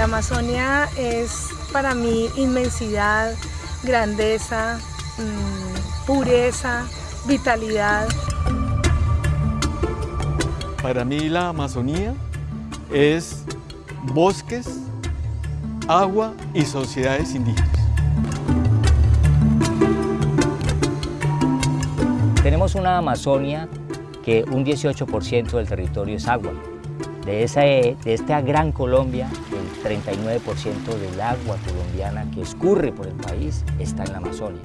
La Amazonia es para mí inmensidad, grandeza, mmm, pureza, vitalidad. Para mí la Amazonía es bosques, agua y sociedades indígenas. Tenemos una Amazonia que un 18% del territorio es agua. De, esa, de esta gran Colombia, el 39% del agua colombiana que escurre por el país está en la Amazonia.